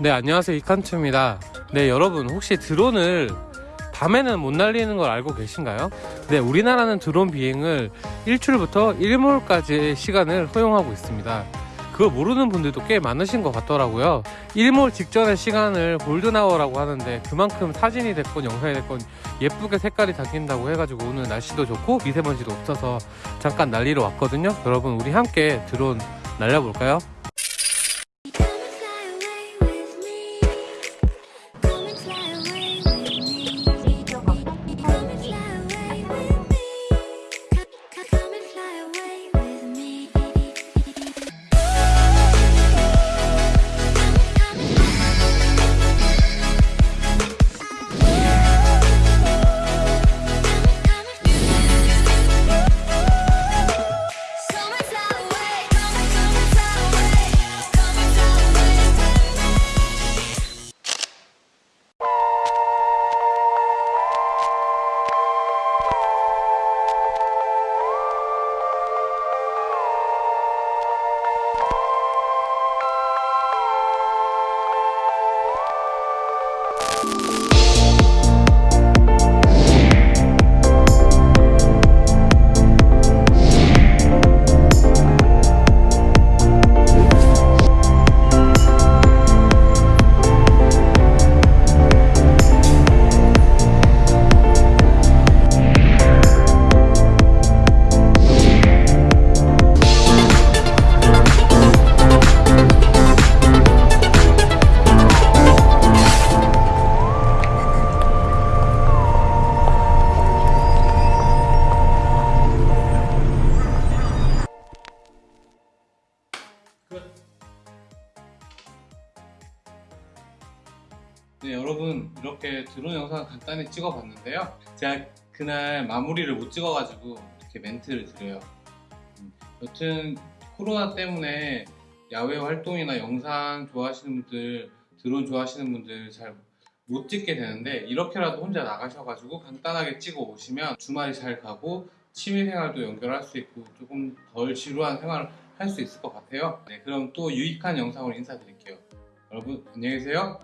네 안녕하세요. 이칸투입니다. 네 여러분 혹시 드론을 밤에는 못 날리는 걸 알고 계신가요? 네 우리나라는 드론 비행을 일출부터 일몰까지의 시간을 허용하고 있습니다 그걸 모르는 분들도 꽤 많으신 것 같더라고요 일몰 직전의 시간을 골든아워라고 하는데 그만큼 사진이 됐건 영상이 됐건 예쁘게 색깔이 담긴다고 해가지고 오늘 날씨도 좋고 미세먼지도 없어서 잠깐 날리러 왔거든요 여러분 우리 함께 드론 날려볼까요? 네 여러분 이렇게 드론 영상 간단히 찍어봤는데요. 제가 그날 마무리를 못 찍어가지고 이렇게 멘트를 드려요. 음, 여튼 코로나 때문에 야외 활동이나 영상 좋아하시는 분들 드론 좋아하시는 분들 잘 못 찍게 되는데 이렇게라도 혼자 나가셔가지고 간단하게 찍어 오시면 주말이 잘 가고 취미생활도 연결할 수 있고 조금 덜 지루한 생활을 할 수 있을 것 같아요. 네 그럼 또 유익한 영상으로 인사드릴게요. 여러분 안녕히 계세요